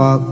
ni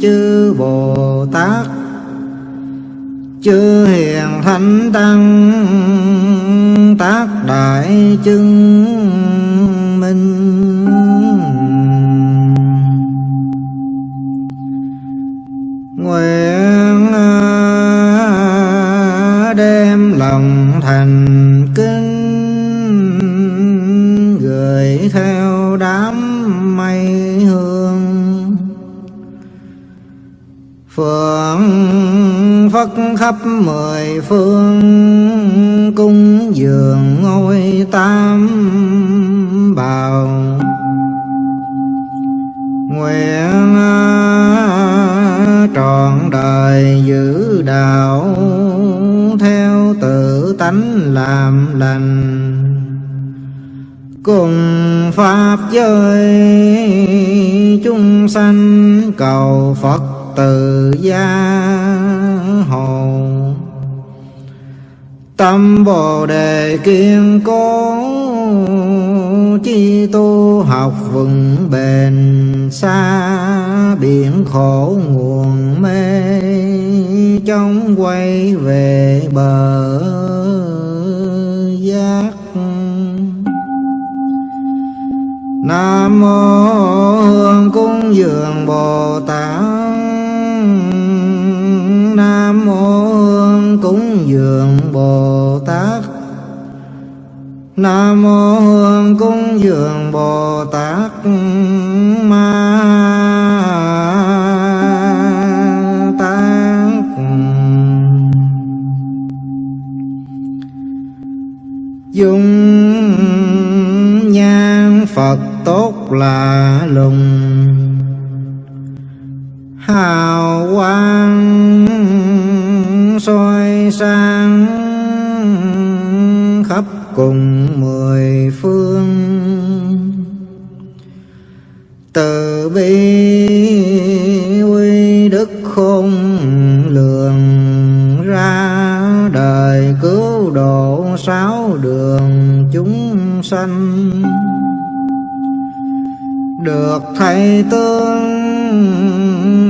chư bồ tát chư hiền thánh tăng tác đại chứng minh. Khắp mười phương cung dường ngôi tam bào. Nguyện trọn đời giữ đạo theo tự tánh làm lành. Cùng pháp giới chúng sanh cầu phật từ gia hồ tâm bồ đề kiên cố, chi tu học vững bền, xa biển khổ nguồn mê trong quay về bờ giác. Nam mô hương cung dường bồ tát. Dường bồ tát. Nam mô hương cung dường bồ tát ma tát dung nhan phật tốt là lùng. Hào quang soi sáng khắp cùng mười phương. Từ bi uy đức khôn lường ra, đời cứu độ sáu đường chúng sanh. Được thầy tương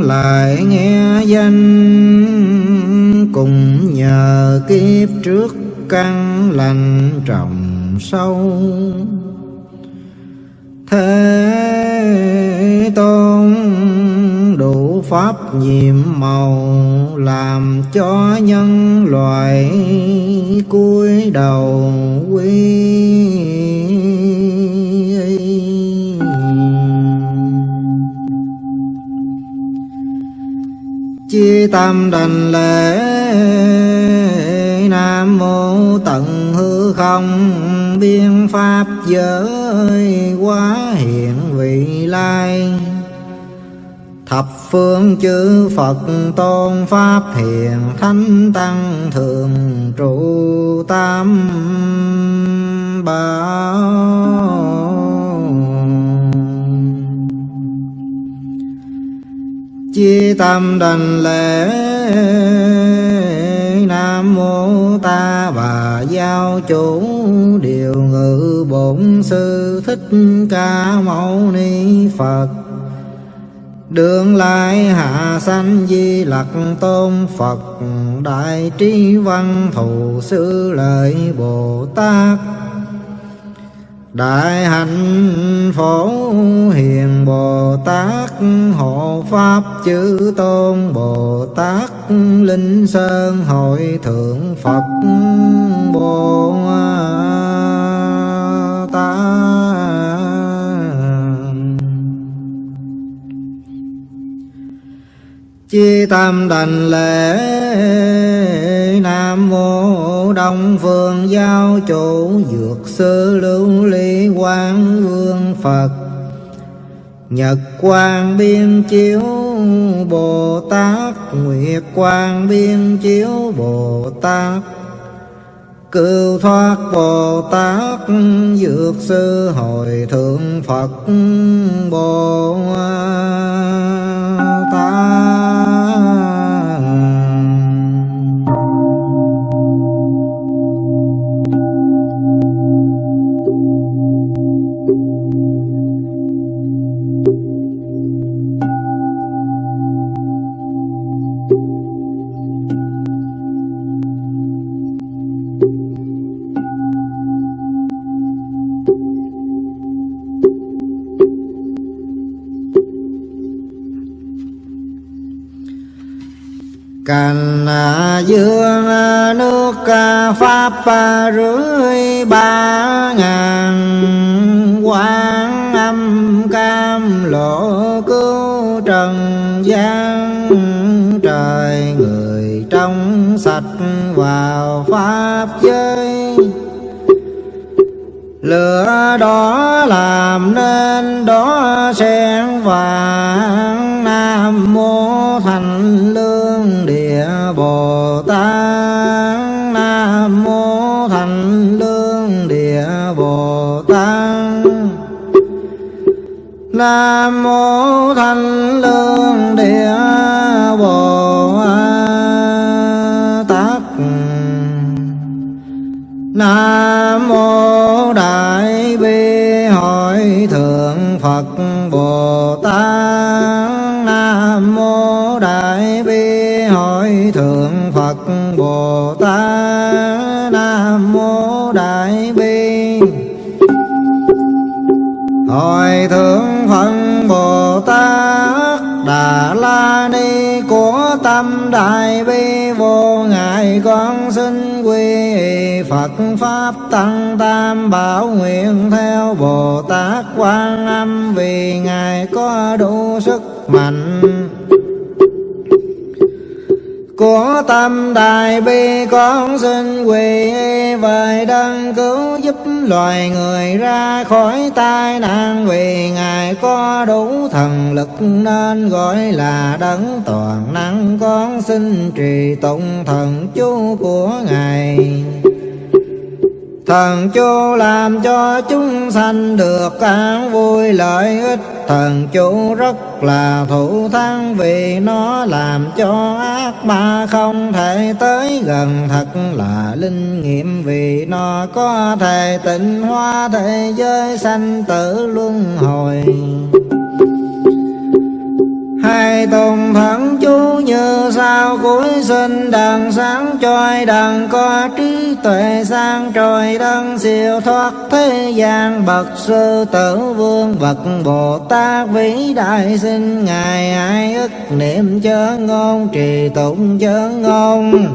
lại nghe danh cùng nhờ kiếp trước căn lành trồng sâu. Thế tôn đủ pháp nhiệm màu làm cho nhân loại cúi đầu quy chi tâm đành lễ. Nam mô tận hư không. Biên pháp giới quá hiện vị lai. Thập phương chư phật tôn pháp hiền thánh tăng thường trụ tam bảo. Chi tâm đành lễ. Nam mô ta bà giao chủ. Điều ngự bổn sư thích ca mâu ni phật. Đường lai hạ sanh di lặc tôn Phật. Đại trí văn thù sư lợi Bồ Tát. Đại hạnh phổ hiền Bồ Tát Hộ Pháp chữ Tôn Bồ Tát Linh Sơn Hội Thượng Phật Bồ Tát chi tâm đành lễ nam mô đông phương giáo chủ dược sư lưu ly quang vương phật. Nhật quang biên chiếu bồ tát, nguyệt quang biên chiếu bồ tát. Cưu thoát bồ tát, dược sư hồi thượng phật bồ tát. Pháp rưỡi ba ngàn quán âm cam lộ cứu trần gian. Trời người trong sạch vào pháp giới. Lửa đó làm nên đó sen vàng. Nam mô thành lương địa bồ tát. Nam mô thanh lương địa bồ tát. Nam mô đại bi hội thượng phật bồ tâm đại bi vô ngại con xin quy phật pháp tăng tam bảo nguyện theo bồ tát quan âm vì ngài có đủ sức mạnh của tâm đại bi con xin quỳ về đấng cứu giúp loài người ra khỏi tai nạn. Vì ngài có đủ thần lực nên gọi là đấng toàn năng. Con xin trì tụng thần chú của ngài. Thần chú làm cho chúng sanh được an vui lợi ích. Thần chú rất là thủ thắng vì nó làm cho ác ma không thể tới gần. Thật là linh nghiệm vì nó có thể tịnh hóa thế giới sanh tử luân hồi hai tùng thần chú như sao cuối sinh đằng sáng trôi đằng có trí tuệ sang trôi, đấng siêu thoát thế gian. Bậc sư tử vương, bậc bồ tát vĩ đại sinh, ngài ai ức niệm chớ ngôn, trì tụng chớ ngôn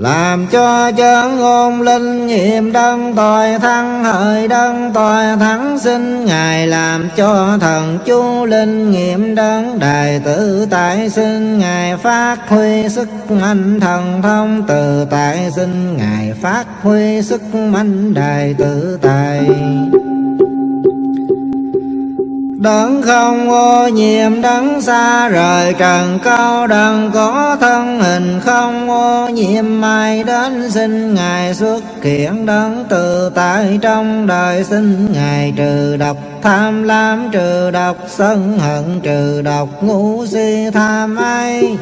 làm cho chân ngôn linh nghiệm đấng tội thắng hợi đấng tội thắng sinh ngài làm cho thần chú linh nghiệm đấng đại tử tại sinh ngài phát huy sức mạnh thần thông từ tại sinh ngài phát huy sức mạnh đại tử tại. Đấng không ô nhiễm, đấng xa rời trần cao đấng có thân hình không ô nhiễm. Mai đến sinh Ngài xuất hiện, đấng tự tại trong đời sinh Ngài trừ độc tham lam, trừ độc sân hận, trừ độc ngũ si tham ai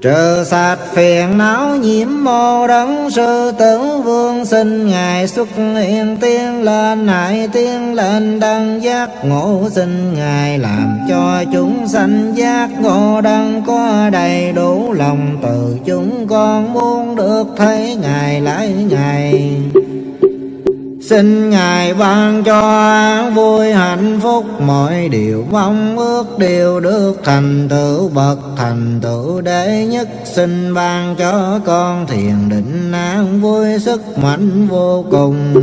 Trừ sạch phiền não nhiễm mô đấng sư tử vương sinh Ngài xuất hiện tiên lên, nại tiên lên đăng giác ngộ sinh Ngài làm cho chúng sanh giác ngộ đăng có đầy đủ lòng từ chúng con muốn được thấy Ngài lại Ngài. Xin Ngài ban cho vui hạnh phúc. Mọi điều mong ước đều được thành tựu bậc thành tựu đệ nhất. Xin ban cho con thiền định an vui sức mạnh vô cùng.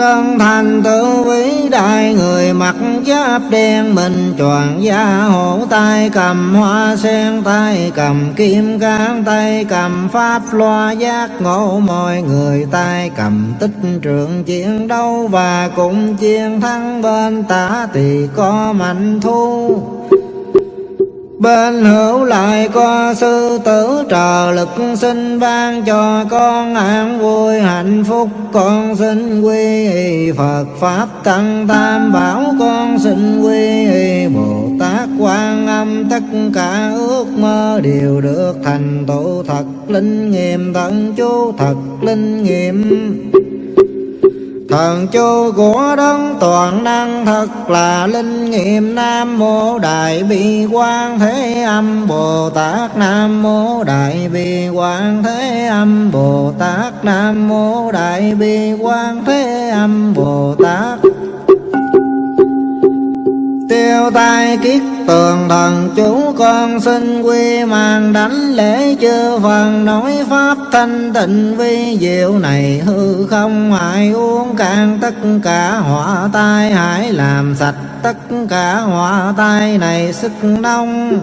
Đơn thành tự vĩ đại người mặc giáp đen mình choàng da hổ tay cầm hoa sen, tay cầm kim cang, tay cầm pháp loa giác ngộ. Mọi người tay cầm tích trượng chiến đấu và cùng chiến thắng bên tả thì có mạnh thu. Bên hữu lại có sư tử trợ lực xin ban cho con an vui hạnh phúc. Con xin quy y Phật, Pháp Tăng Tam, Bảo. Con xin quy y Bồ Tát, Quan Âm. Tất cả ước mơ đều được thành tựu thật. Linh nghiệm tận chú thật, linh nghiệm Thần chú của đấng toàn năng thật là linh nghiệm Nam Mô Đại Bi Quan Thế Âm Bồ Tát. Nam Mô Đại Bi Quan Thế Âm Bồ Tát. Nam Mô Đại Bi Quan Thế Âm Bồ Tát tiêu tai kiết tường thần, chú con xin quy mang đánh lễ chư phần nói pháp thanh tịnh vi diệu này, hư không hại uống cạn tất cả họa tai hãy làm sạch tất cả họa tai này sức nông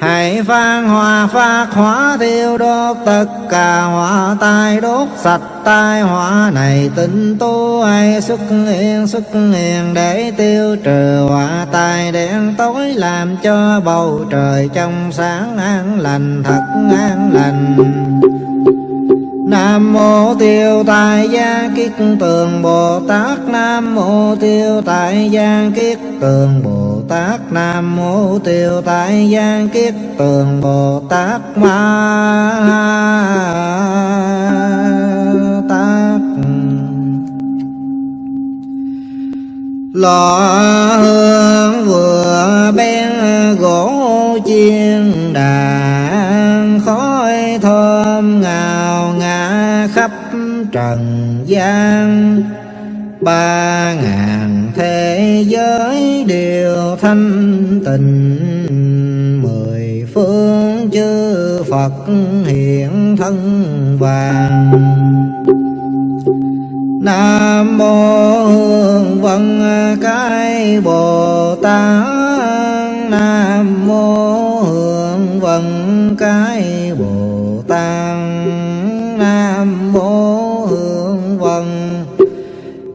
Hãy vang hòa phát hóa thiêu đốt, tất cả hỏa tai đốt, sạch tai hỏa này tinh tu hay xuất hiện xuất hiện để tiêu trừ hỏa tai đen tối, làm cho bầu trời trong sáng an lành, thật an lành. Nam mô tiêu tài gia kiết tường Bồ Tát. Nam mô tiêu tài gia kiết tường Bồ Tát. Nam mô tiêu tài gia kiết tường Bồ Tát. Ma Tát. Lọ hương vừa bên gỗ chiên đàn khói thơm ngào khắp trần gian. Ba ngàn thế giới đều thanh tịnh, mười phương chư Phật hiện thân vàng. Nam mô hương vân cái Bồ Tát. Nam mô hương vân cái Bồ Tát.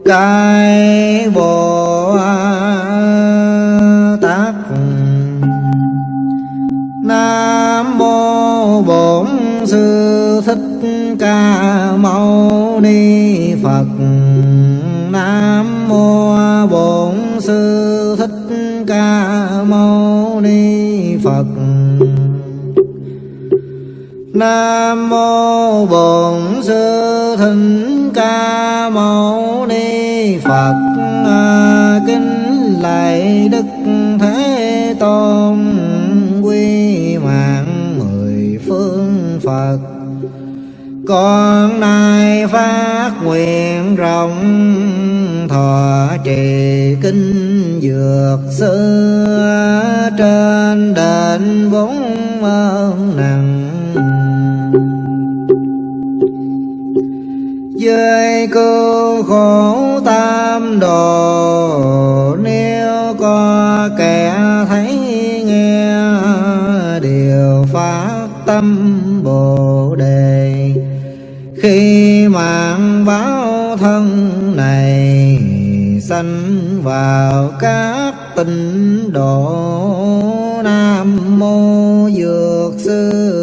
Cái Bồ Tát. Nam mô Bổn Sư Thích Ca Mâu Ni Phật. Nam mô Bổn Sư Thích Ca Mâu Ni Phật. Nam mô Bổn Sư Thích Ca Mâu Ni Phật à, Kính lạy Đức Thế Tôn. Quy mạng mười phương Phật. Con nay phát nguyện rộng, thọ trì kinh dược sư trên đền bốn ơn nặng. Dưới cứu đồ nếu có kẻ thấy nghe, điều phát tâm bồ đề. Khi mạng báo thân này, sanh vào các tịnh độ, nam mô dược sư.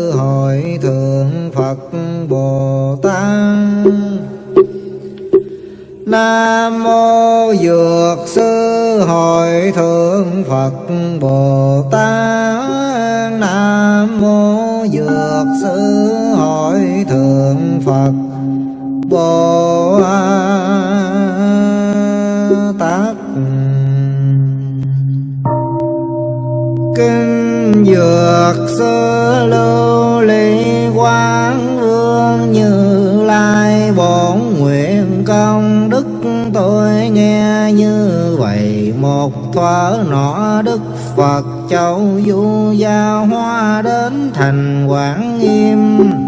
Nam mô Dược Sư Hội Thượng Phật Bồ Tát Nam mô Dược Sư Hội Thượng Phật Bồ Tát Kinh Dược Sư Lưu Ly quang như vậy, một thuở nọ Đức Phật, châu du gia hoa đến thành Quảng Nghiêm.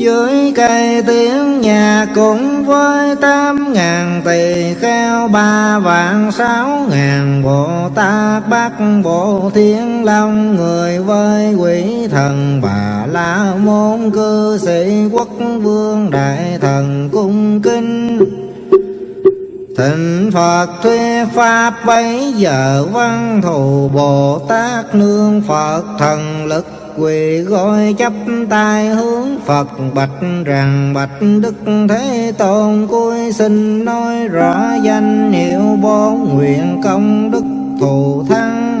Dưới cây tiếng nhà cũng với tám ngàn tỳ kheo, ba vạn sáu ngàn bồ tát bắc bộ thiên long người với quỷ thần bà la môn cư sĩ quốc vương đại thần cung kinh Thịnh Phật thuyết Pháp bấy giờ văn thù Bồ Tát nương Phật thần lực quỳ gối chắp tay hướng Phật, bạch rằng bạch Đức Thế Tôn. Cuối xin nói rõ danh hiệu bốn nguyện công đức thù thắng.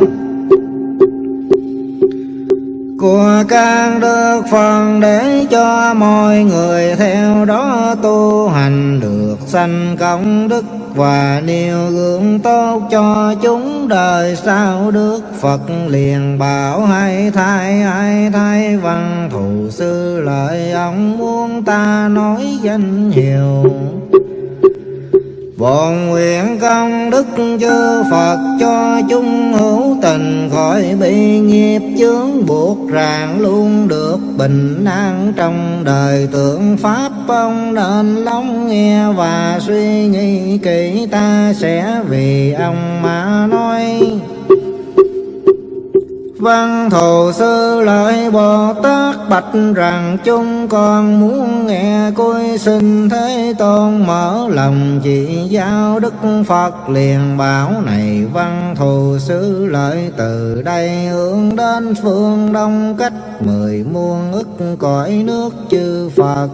Của các đức Phật để cho mọi người theo đó tu hành được sanh công đức và nêu gương tốt cho chúng đời sau đức Phật liền bảo hay thay hay thay văn thù sư lợi, ông muốn ta nói danh hiệu. Bọn nguyện công đức chư Phật cho chúng hữu tình khỏi bị nghiệp chướng buộc ràng luôn được bình an trong đời tượng Pháp ông nên lắng nghe và suy nghĩ kỹ, ta sẽ vì ông mà nói. Vâng, văn thù sư lợi Bồ Tát bạch rằng chúng con muốn nghe cúi xin Thế Tôn mở lòng chỉ giáo Đức Phật liền bảo này vâng, văn thù sư lợi, từ đây hướng đến phương đông cách mười muôn ức cõi nước chư Phật.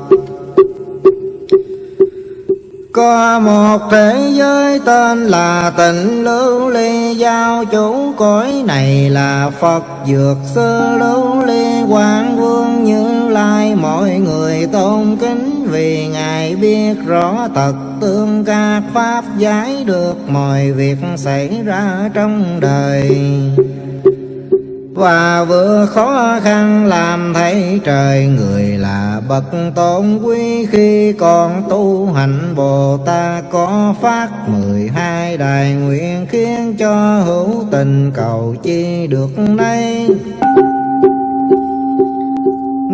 Có một thế giới tên là tịnh lưu ly, Giao chủ cõi này là Phật Dược sư lưu ly. Quang vương như lai, Mọi người tôn kính vì Ngài biết rõ tật tương các Pháp giải được mọi việc xảy ra trong đời và vừa khó khăn làm thấy trời người là bậc tôn quý. Khi còn tu hành, bồ tát có phát mười hai đại nguyện khiến cho hữu tình cầu chi được nay.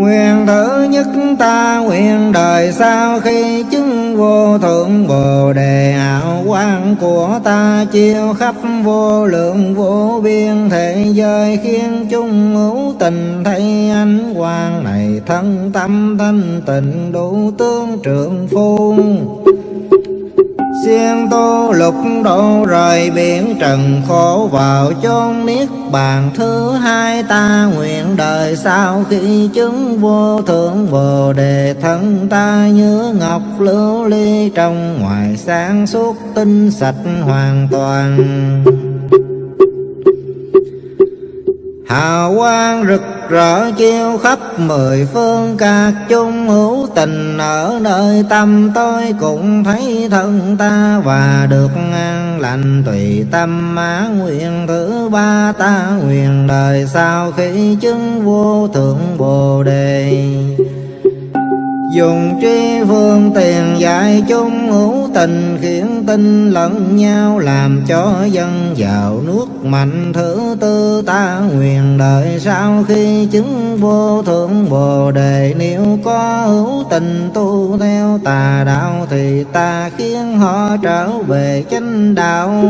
Nguyện thứ nhất ta, nguyện đời sau khi chứng vô thượng bồ đề. Hảo quang của ta chiêu khắp vô lượng vô biên thế giới, khiến chung hữu tình thấy ánh quang này thân tâm thanh tịnh đủ tướng trưởng phu. Siêng tu lục độ rời biển trần khổ vào chốn niết bàn. Thứ hai ta nguyện đời sau khi chứng vô thượng bồ đề thân ta như ngọc lưu ly trong ngoài sáng suốt tinh sạch hoàn toàn hào quang rực rỡ chiêu khắp mười phương các chung hữu tình. Ở nơi tâm tôi cũng thấy thân ta và được an lành. Tùy tâm á nguyện thứ ba ta nguyện đời sau khi chứng vô thượng bồ đề? Dùng tri phương tiền dạy chung hữu tình, Khiến tinh lẫn nhau làm cho dân giàu nước mạnh. Thứ tư ta nguyện đợi sau khi chứng vô thượng bồ đề. Nếu có hữu tình tu theo tà đạo, Thì ta khiến họ trở về chánh đạo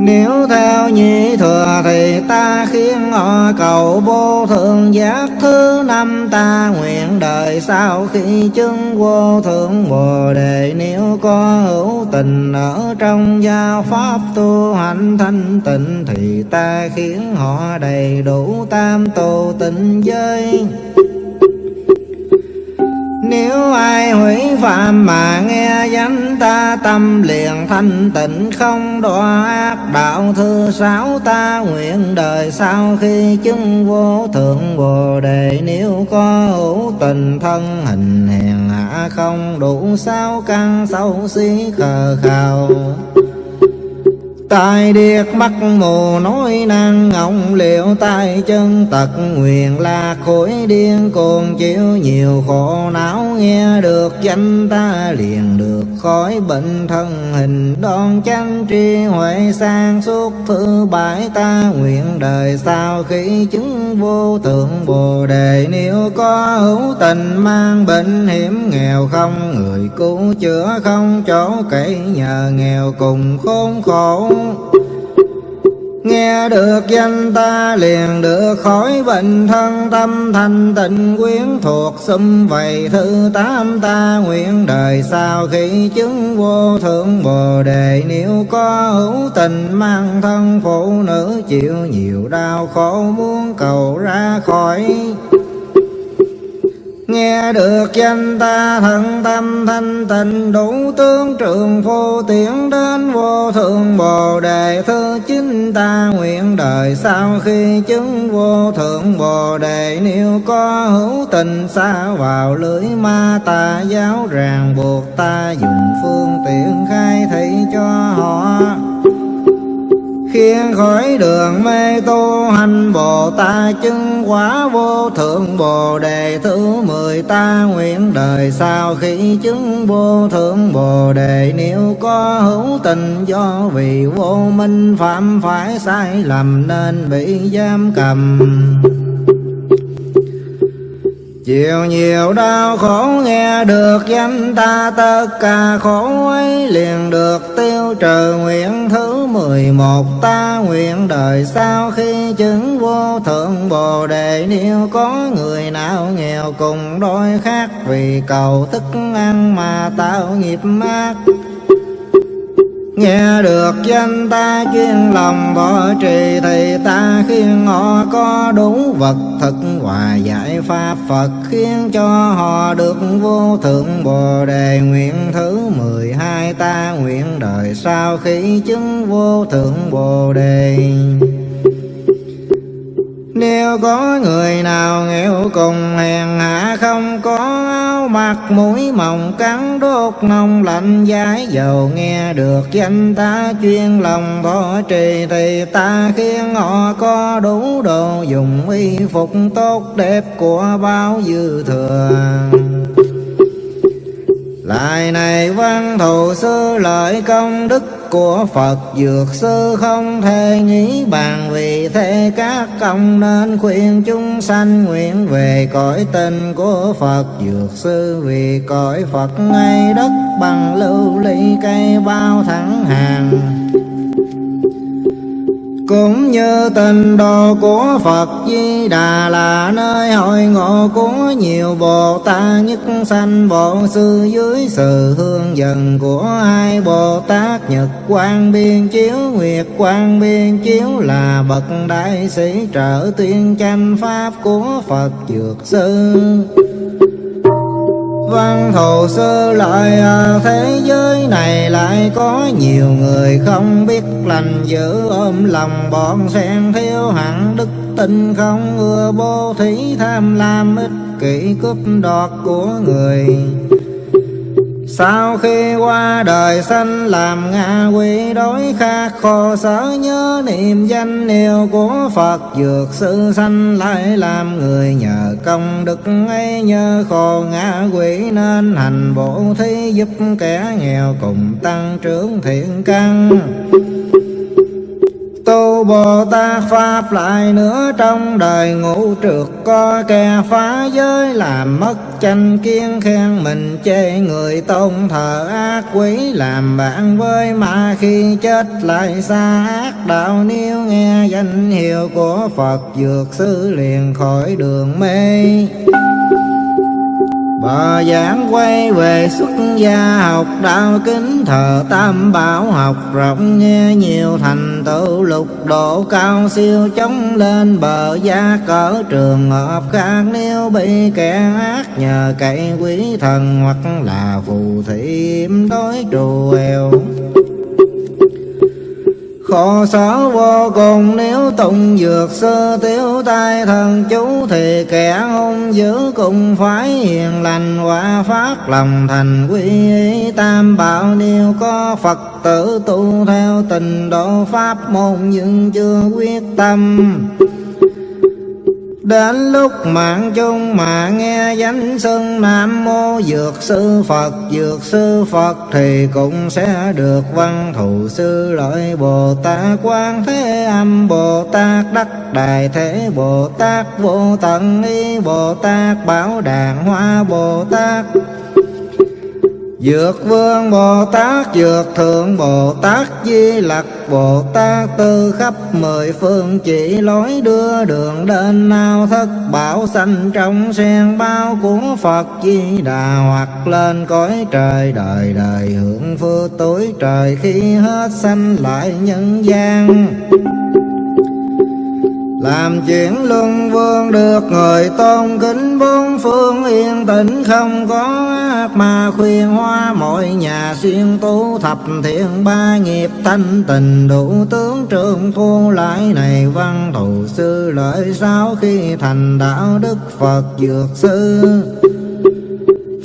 nếu theo nhị thừa thì ta khiến họ cầu vô thượng giác. Thứ năm ta nguyện đời sau khi chứng vô thượng bồ đề. Nếu có hữu tình ở trong gia pháp tu hành thanh tịnh thì ta khiến họ đầy đủ tam tu tịnh giới nếu ai hủy phạm mà nghe danh ta, tâm liền thanh tịnh, không đọa ác đạo thư sáu ta. Nguyện đời sau khi chứng vô thượng bồ đề, nếu có hữu tình thân hình hèn hạ, không đủ sáu căn xấu xí khờ khào Tai điếc mắt mù nói năng ngọng liệu tay chân tật nguyện là khối điên cuồng chịu nhiều khổ não, nghe được danh ta liền được khỏi bệnh thân hình. Đón chánh tri huệ sang suốt thứ bãi ta nguyện đời sau khi chứng vô tượng bồ đề. Nếu có hữu tình mang bệnh hiểm nghèo không, người cứu chữa không chỗ kể nhờ nghèo cùng khốn khổ. Nghe được danh ta liền được khỏi bệnh thân tâm, thanh tịnh quyến thuộc xâm vầy thứ tám ta nguyện đời sau khi chứng vô thượng bồ đề. Nếu có hữu tình mang thân phụ nữ, chịu nhiều đau khổ, muốn cầu ra khỏi Nghe được danh ta thần tâm thanh tịnh, đủ tướng trường phô tiễn đến vô thượng bồ đề. Thứ chính ta nguyện đời sau khi chứng vô thượng bồ đề. Nếu có hữu tình xa vào lưới ma tà giáo ràng buộc ta dùng phương tiện khai thị cho họ khiến khỏi đường mê tu, hành Bồ Tát chứng quả vô thượng. Bồ Đề thứ mười ta nguyện đời sau khi chứng vô thượng. Bồ Đề nếu có hữu tình do vì vô minh, phạm phải sai lầm nên bị giam cầm. Chịu nhiều đau khổ nghe được danh ta, tất cả khổ ấy liền được tiêu trừ. Nguyện thứ mười một ta nguyện đời sau khi chứng vô thượng bồ đề. Nếu có người nào nghèo cùng đôi khác vì cầu thức ăn mà tạo nghiệp ác Nghe được danh ta chuyên lòng bỏ trì, Thì ta khiến họ có đủ vật thực Hòa giải Pháp Phật, Khiến cho họ được vô thượng Bồ Đề Nguyện thứ mười hai ta nguyện đời sau khi chứng vô thượng Bồ Đề nếu có người nào nghèo cùng hèn hạ không có áo mặc, mũi mỏng cắn đốt nông lạnh giá dầu nghe được danh ta chuyên lòng thọ trì, thì ta khiến họ có đủ đồ dùng y phục tốt đẹp của bao dư thừa lại này văn thù sư lợi công đức của Phật Dược sư không thể nghĩ bàn Vì thế các công nên khuyên chúng sanh nguyện về cõi tình của Phật Dược sư Vì cõi Phật ngay đất bằng lưu ly cây bao thẳng hàng cũng như tình đồ của Phật Di Đà là nơi hội ngộ của nhiều Bồ Tát nhất sanh Bộ Sư dưới sự hương dần của hai Bồ Tát Nhật Quang Biên Chiếu, Nguyệt Quang Biên Chiếu là bậc đại sĩ trợ tuyên tranh pháp của Phật Dược Sư. Vâng, văn thù sơ lại à, thế giới này lại có nhiều người không biết lành giữ ôm lòng. Bọn sen thiếu hẳn đức tin không ưa bố thí tham lam ích kỷ cướp đoạt của người sau khi qua đời sanh làm ngạ quỷ đối khác, khổ sở nhớ niệm danh hiệu của Phật, Dược sự sanh lại làm người nhờ công đức ấy nhớ khổ ngạ quỷ nên hành bổ thí giúp kẻ nghèo cùng tăng trưởng thiện căn tu Bồ Tát Pháp lại nữa trong đời ngũ trượt có kẻ phá giới, làm mất tranh kiên khen mình, chê người tôn thờ ác quý làm bạn với mà khi chết lại xa ác đạo. Nếu nghe danh hiệu của Phật, dược sư liền khỏi đường mê. Bờ giảng quay về xuất gia học đạo kính thờ tam bảo học, rộng nghe nhiều thành tựu lục độ cao siêu chống lên bờ gia cỡ trường hợp khác. Nếu bị kẻ ác nhờ cậy quý thần hoặc là phù thị đối trù eo. Khổ sở vô cùng nếu tụng dược sơ tiêu tai thần chú Thì kẻ hung dữ cũng phải hiền lành quả phát lòng thành quy y. Tam bảo nếu có Phật tử tu theo tình độ pháp môn nhưng chưa quyết tâm. Đến lúc mạng chung mà nghe danh xưng Nam Mô Dược Sư Phật, Dược Sư Phật thì cũng sẽ được văn thù sư lợi Bồ Tát Quan Thế Âm, Bồ Tát Đắc Đại Thế, Bồ Tát Vô Tận, Y Bồ Tát Bảo đàng Hoa, Bồ Tát Dược vương Bồ Tát, Dược thượng Bồ Tát, Di Lặc Bồ Tát Tư khắp mười phương chỉ lối đưa đường đến nào thất bảo sanh trong sen bao của Phật Di Đà hoặc lên cõi trời đời đời hưởng phước tối trời khi hết sanh lại nhân gian. Làm chuyện luân vương được người tôn kính, bốn phương yên tĩnh, không có ác mà khuyên hoa. Mọi nhà xuyên tu thập thiện, ba nghiệp thanh tình đủ tướng trường thu lại này. Văn thù sư lợi sao khi thành đạo đức Phật dược sư.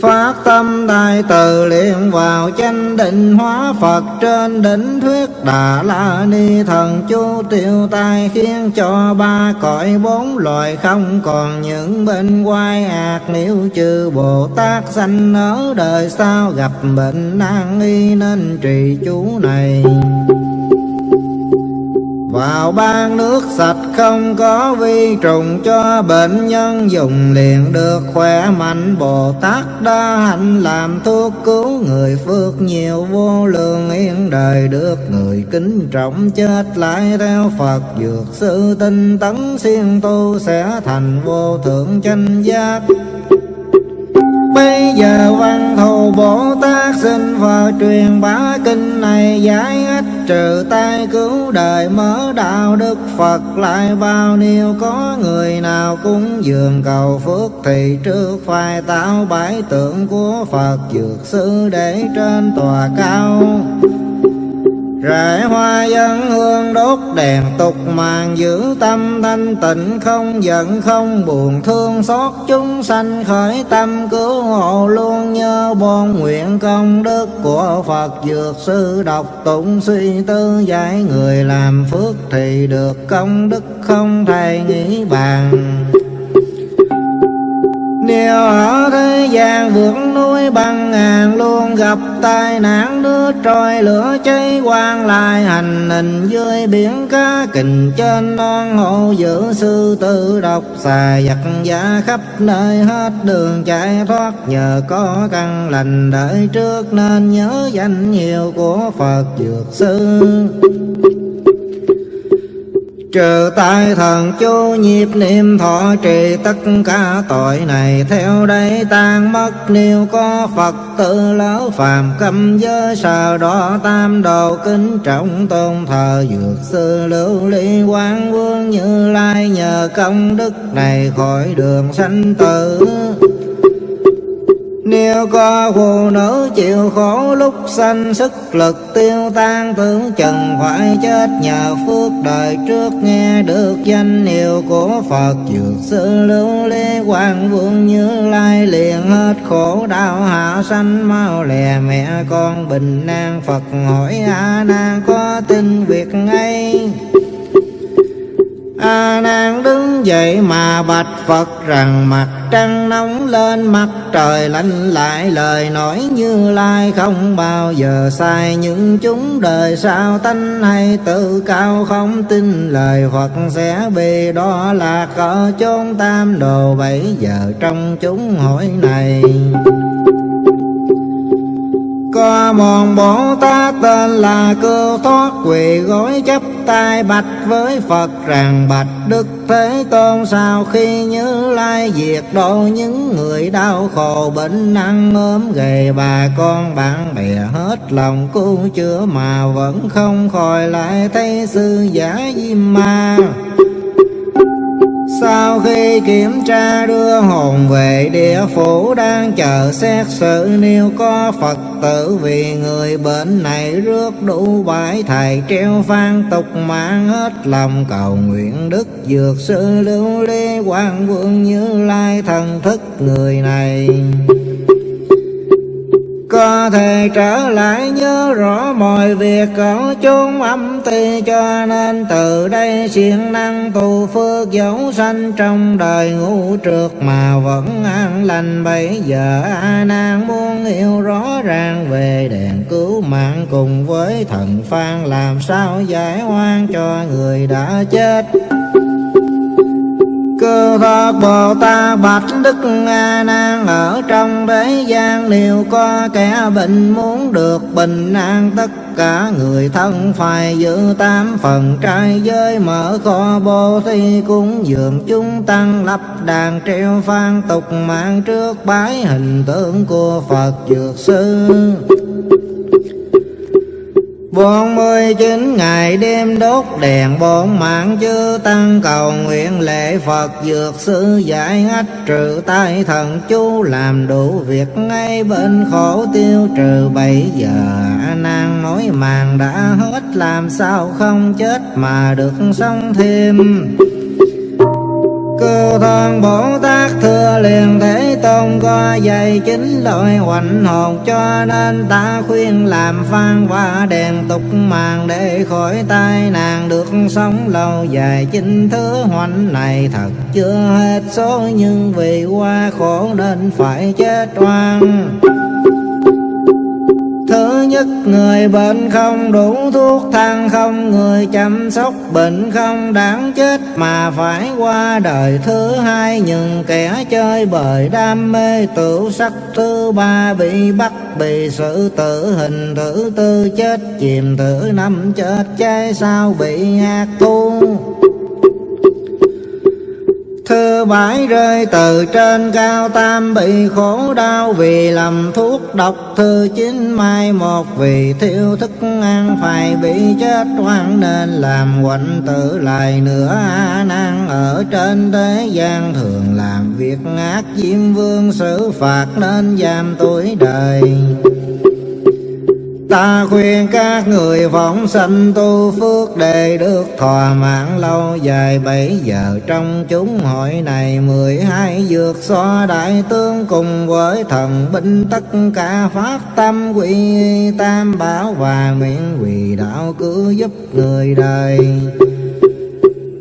Phát tâm đại từ liền vào chánh định hóa Phật trên đỉnh thuyết Đà La Ni thần. Chú tiêu tai khiến cho ba cõi bốn loài không còn những bên quay ác. Nếu chư Bồ Tát sanh ở đời sao gặp bệnh nan y nên trì chú này vào ban nước sạch không có vi trùng cho bệnh nhân dùng liền được khỏe mạnh. Bồ Tát đa hạnh làm thuốc cứu người phước nhiều, vô lượng yên đời được người kính trọng chết lại theo Phật. Dược sư tinh tấn siêng tu sẽ thành vô thượng chánh giác. Bây giờ văn thù Bồ Tát xin Phật truyền bá kinh này giải ích trừ tai cứu đời mở đạo đức Phật. Lại bao nhiêu có người nào cúng dường cầu phước thì trước phải tạo bãi tượng của Phật dược sư để trên tòa cao. Rải hoa dân hương đốt đèn tục màn giữ tâm thanh tịnh không giận, không buồn thương xót chúng sanh khởi tâm cứu hộ luôn nhớ bon nguyện công đức của Phật dược sư đọc tụng suy tư giải người làm phước thì được công đức không thầy nghĩ bàn nếu ở thế gian vượt núi băng ngàn luôn gặp tai nạn nước trôi lửa cháy quang lại hành hình dưới biển cá kình trên non hồ giữ sư tử độc, xà giặc giả khắp nơi hết đường chạy thoát. Nhờ có căn lành đợi trước nên nhớ danh nhiều của Phật dược sư. Trừ tai thần chú nhịp niệm thọ trì tất cả tội này, Theo đây tan mất. Nếu có Phật tự lão phàm cầm giới sờ đỏ tam đồ kính trọng tôn thờ dược sư lưu ly quán vương như lai, nhờ công đức này khỏi đường sanh tử nếu có phụ nữ chịu khổ lúc sanh sức lực tiêu tan, tưởng chừng phải chết nhờ phước đời trước nghe được danh hiệu của Phật. Dược sư lưu lê quang vương như lai liền hết khổ, đau hạ sanh mau lè mẹ con bình an. Phật hỏi a nan có tin việc ấy A nan đứng dậy mà bạch Phật rằng, mặt trăng nóng lên, mặt trời lạnh lại, lời nói như lai không bao giờ sai. Những chúng đời sao tánh hay tự cao không tin, lời Phật sẽ bị đó là ở chốn tam đồ bảy giờ trong chúng hỏi này qua mòn Bồ Tát tên là cơ Thoát, quỳ gối chấp tay bạch với Phật rằng, bạch Đức Thế Tôn sau khi nhớ lai diệt độ những người đau khổ, bệnh nặng, ốm gầy bà con bạn bè hết lòng cứu chữa mà vẫn không khỏi lại thấy sư giả diêm ma? Sau khi kiểm tra đưa hồn về địa phủ, đang chờ xét xử nếu có Phật tử vì người bệnh này rước đủ bãi thầy treo phan tục mạng hết lòng cầu nguyện đức dược sư lưu ly quan vương như lai thần thức người này có thể trở lại nhớ rõ mọi việc có chốn âm ti, cho nên từ đây siêng năng tu phước dấu sanh trong đời ngũ trượt mà vẫn an lành. Bây giờ a nan muốn yêu rõ ràng về đèn cứu mạng cùng với thần phan, làm sao giải oan cho người đã chết? Cơ Phật Bồ Tát bạch Đức A Nan ở trong thế gian liệu có kẻ bệnh muốn được bình an, tất cả người thân phải giữ tám phần trai giới, mở kho bồ thi cúng dường chúng tăng, lập đàn treo phan tục mạng trước bái hình tượng của Phật Dược Sư bốn mươi chín ngày đêm đốt đèn, bốn mạng chư tăng cầu nguyện lễ Phật dược sư giải ách trừ tai thần chú làm đủ việc ngay bên khổ tiêu trừ. Bảy giờ nan nói màng đã hết, làm sao không chết mà được sống thêm? Cô thân Bồ Tát thưa liền Thế Tôn có dạy chính loại hoành hồn, Cho nên ta khuyên làm phan và đèn tục màng Để khỏi tai nạn được sống lâu dài. Chính thứ hoành này thật chưa hết số, Nhưng vì qua khổ nên phải chết oan. Thứ nhất người bệnh không đủ thuốc thang không Người chăm sóc bệnh không đáng chết mà phải qua đời Thứ hai những kẻ chơi bời đam mê tự sắc Thứ ba bị bắt bị xử tử hình Thứ tư chết chìm thứ năm chết cháy sao bị ác tu Thư bãi rơi, từ trên cao tam bị khổ đau, Vì lầm thuốc độc thư chín mai một, Vì thiếu thức ăn phải bị chết oan, Nên làm quạnh tử lại nữa a nan. Ở trên thế gian thường làm việc ác Diêm vương xử phạt nên giam tuổi đời. Ta khuyên các người vọng sanh tu phước để được thỏa mãn lâu dài. Bảy giờ trong chúng hội này mười hai dược so đại tướng cùng với thần binh tất cả phát tâm quỷ tam bảo và nguyện quỳ đạo cứ giúp người đời.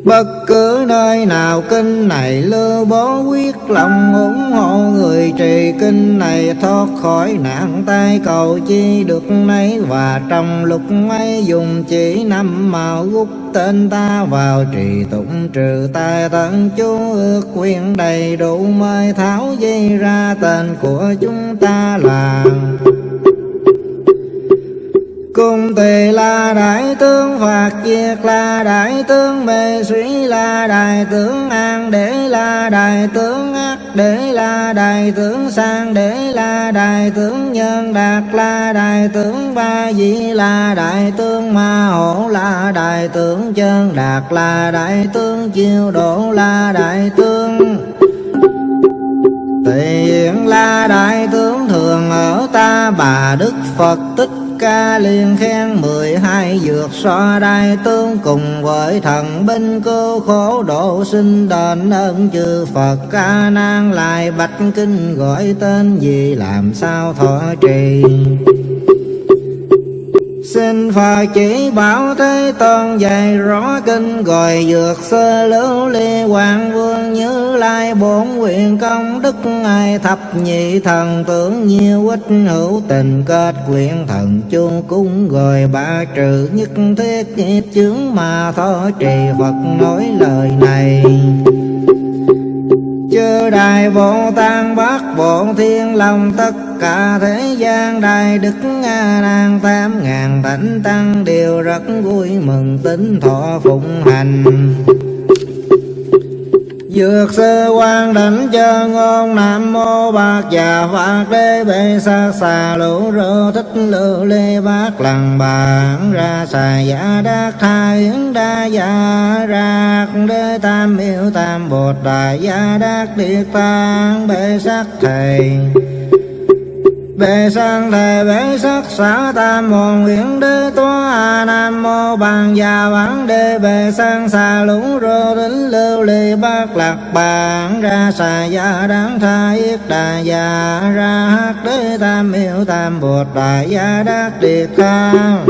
Bất cứ nơi nào kinh này lưu bố quyết lòng ủng hộ người trì kinh này, thoát khỏi nạn tai cầu chi được nấy. Và trong lúc ấy dùng chỉ năm màu gút tên ta vào trì tụng trừ tai tận chú ước quyền đầy đủ mới tháo dây ra tên của chúng ta là Cung tỳ là đại tướng Phạt Diệt là đại tướng Mê suy là đại tướng An để là đại tướng Ác để là đại tướng Sang để là đại tướng Nhân Đạt là đại tướng Ba Di là đại tướng Ma Hổ là đại tướng Chân Đạt là đại tướng Chiêu Độ là đại tướng Tỳ la là đại tướng thường ở ta bà Đức Phật tích ca liên khen mười hai dược so đai tướng cùng với thần binh cứu khổ độ sinh đền ơn chư Phật ca nan lại bạch kinh gọi tên gì làm sao thọ trì? Xin Phật chỉ bảo Thế Tôn dạy rõ kinh gọi dược sơ lưu ly hoàng vương như lai bốn nguyện công đức ngài thập nhị thần tưởng nhiêu ích hữu tình kết quyện thần chung cung gọi ba trừ nhất thiết nghiệp chướng mà thọ trì Phật nói lời này chư đại bồ tát, bát bộ thiên long, tất cả thế gian đại đức nga nan tám ngàn thánh tăng đều rất vui mừng tính thọ phụng hành. Dược sư quan đảnh cho ngon Nam mô bạc già Phật đế bệ xa xà lũ rô thích lưu lê bát lần bản ra xà giả đắc thai yến đa giả rạc đế tam miêu tam bột đại gia đắc điệt tăng bệ sắc thầy. Bệ sang thề bệ sắc xã tam môn nguyện đế toa nam mô bằng già bản đế, bệ sang xà lũ rô đính lưu ly bát lạc bàn. Ra xà gia đáng tha yết đà già ra hát đế tam miệu tam bột đại gia đắc điệt khang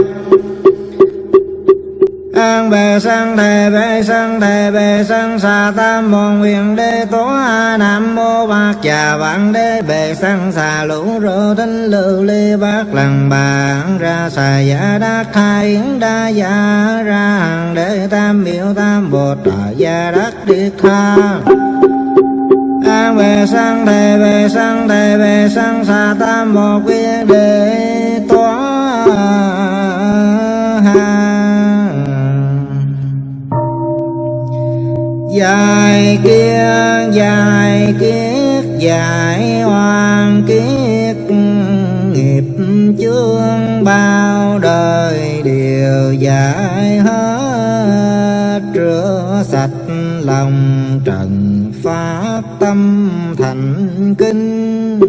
an bề sanh thề bề sanh thề bề sanh xà tam môn huyền đế tố a nam mô bạc già vạn đế bề sanh xà lũ rô tinh lưu ly bát lần bàn ra xà giả đắc thai yến đa giả ra hàng đế tam miệu tam bột đại gia đắc điệt tha. An về sang thề về sang thề về sang xà tam một viên đế tòa dài kia dài kiếp, dài hoàn kiếp. Nghiệp chương bao đời đều giải hết. Rửa sạch lòng trần pháp tâm thành kinh.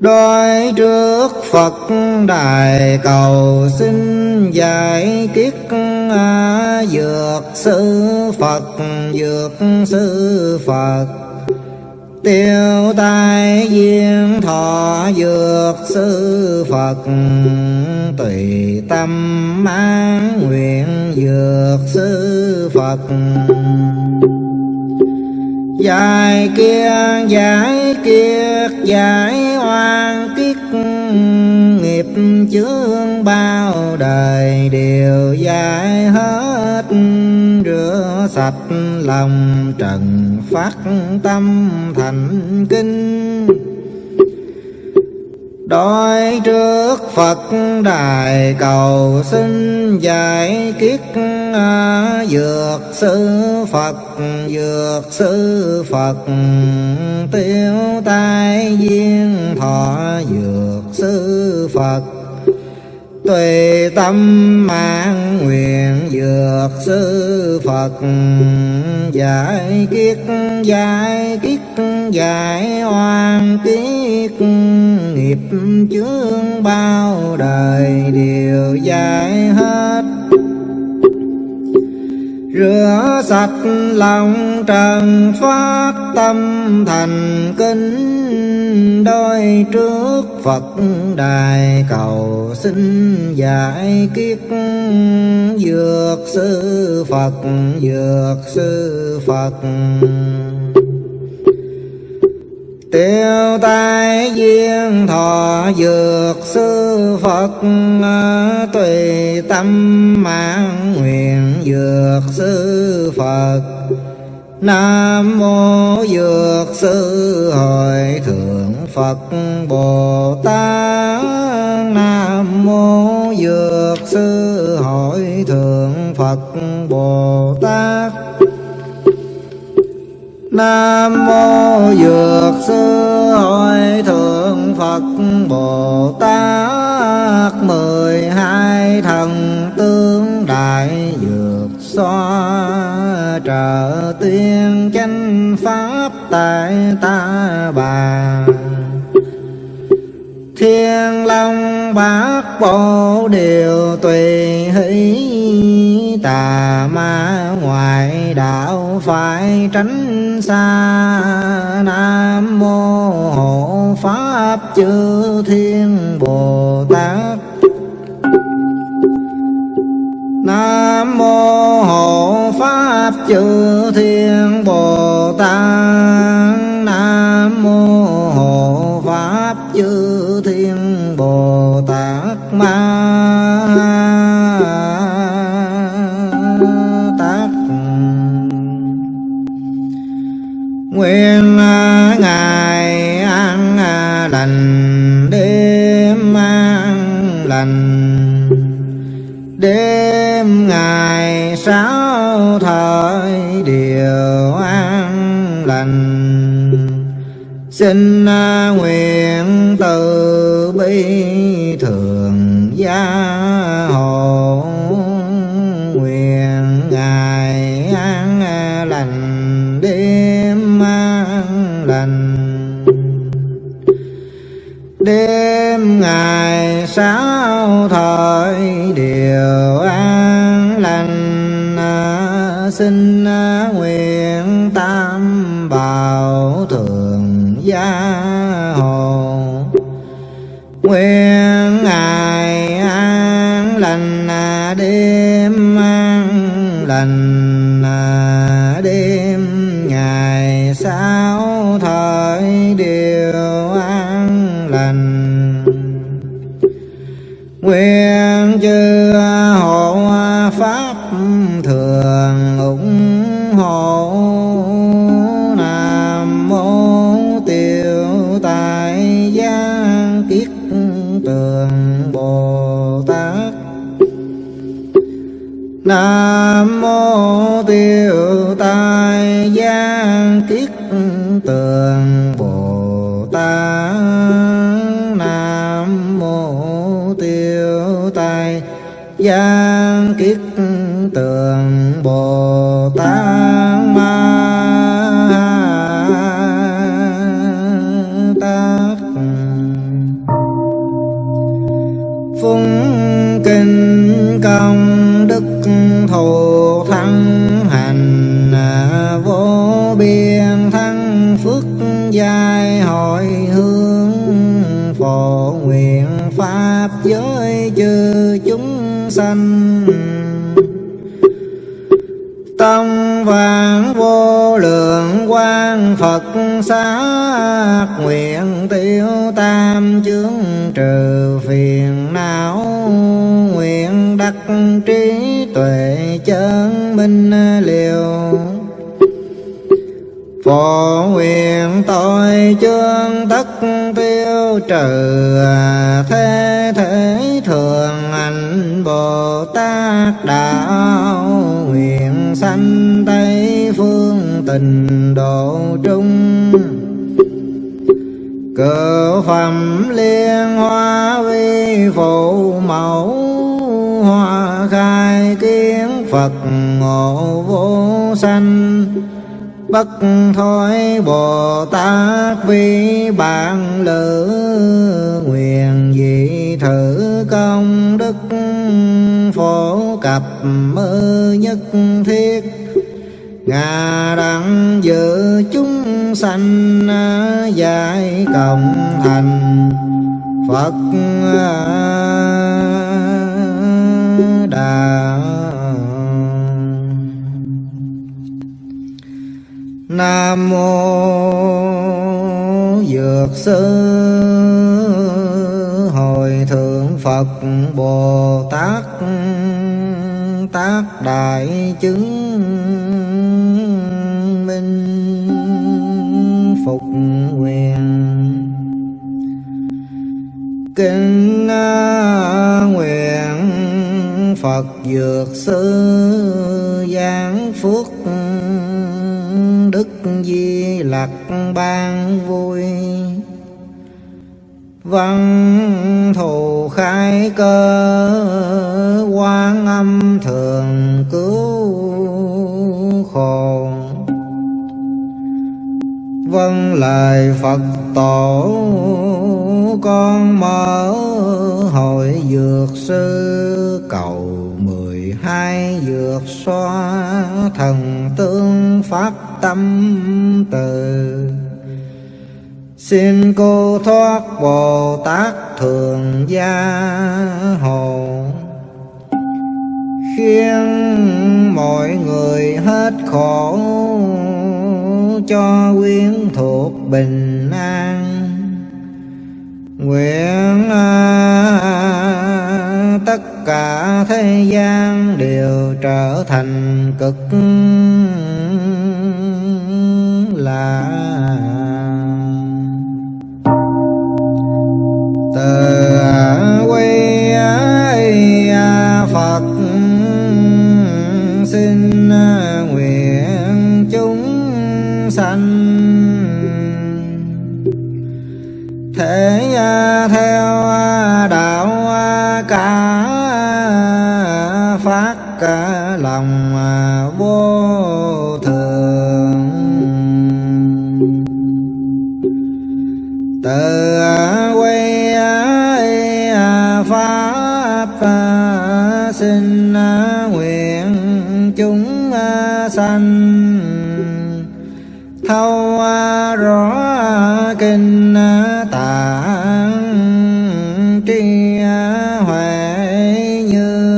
Đói trước Phật đài cầu xin giải kiết dược sư Phật, dược sư Phật. Tiêu tai duyên thọ, dược sư Phật. Tùy tâm mang nguyện, dược sư Phật. Giải kia giải kiết, giải oan kiết chướng bao đời đều dài hết Rửa sạch lòng trần phát tâm thành kinh. Đói trước Phật đài cầu xin giải kiết Dược sư Phật, dược sư Phật. Tiêu tai duyên thọ dược sư Phật. Tùy tâm mang nguyện dược sư Phật. Giải kiết giải kiết giải oan kiết Nghiệp chướng bao đời đều giải hết. Rửa sạch lòng trần phát tâm thành kính Đôi trước Phật đài cầu xin giải kiết Dược sư Phật, dược sư Phật. Tiêu tai duyên thọ dược sư Phật à, Tùy tâm mạng nguyện dược sư Phật. Nam mô dược sư hội thượng Phật Bồ Tát Nam mô dược sư hội thượng Phật Bồ Tát Nam mô Dược Sư Hội Thượng Phật Bồ Tát. Mười hai thần tướng đại dược xoa. Trợ tiên chánh pháp tại ta bà. Thiên Long Bát Bộ đều tùy hỷ, Tà ma ngoại đạo phải tránh xa Nam Mô Hộ Pháp Chư Thiên Bồ Tát. Nam Mô Hộ Pháp Chư Thiên Bồ Tát. Xin à, nguyện từ bi thường gia hộ. Nguyện ngài an à, lành, đêm an, lành. Đêm ngày sáu thời điều an lành à, xin nguyện gia hồ. Nguyện ngày an lành, đêm an lành, đêm ngày sao thời điều an lành. Nguyện chư hộ pháp thừa bồ tát ma tát phúng kinh công đức thù thắng hành vô biên thắng phước giai hội hướng phổ nguyện pháp giới chư chúng sanh Phật xác nguyện tiêu tam chướng trừ phiền não nguyện đắc trí tuệ chân minh liều. Phổ nguyện tội chương tất tiêu trừ thế thế thường ảnh Bồ Tát đạo nguyện sanh Tây tình độ trung. Cờ phẩm liên hoa vi phụ mẫu, Hoa khai kiến Phật ngộ vô sanh. Bất thối Bồ Tát vi bản lữ, Nguyện dị thử công đức Phổ cập mơ nhất thiết. Ngà đặng giữ chúng sanh à, Giải cộng thành Phật à, đạo Nam mô Dược sư Hồi thượng Phật Bồ Tát. Tác đại chứng kinh phục nguyện Kinh nguyện Phật Dược sư giáng phước đức di lặc ban vui. Văn thù khai cơ lời phật tổ, con mở hội dược sư, cầu mười hai dược xoa thần tương pháp tâm từ. Xin cô thoát bồ tát thường gia hộ khiến mọi người hết khổ cho quyến thuộc bình an. Nguyện à, tất cả thế gian đều trở thành cực là từ à, quy à, Phật, xin sanh. Thể theo đạo cả phát cả lòng vô thường. Từ quay pháp sinh nguyện chúng sanh thâu rõ kinh tạng tri huệ như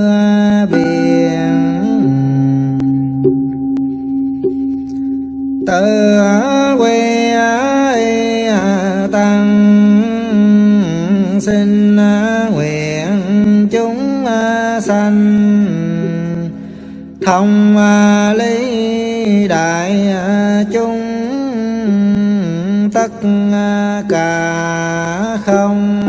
biển tự quy tăng xin nguyện chúng sanh thông lý cả không.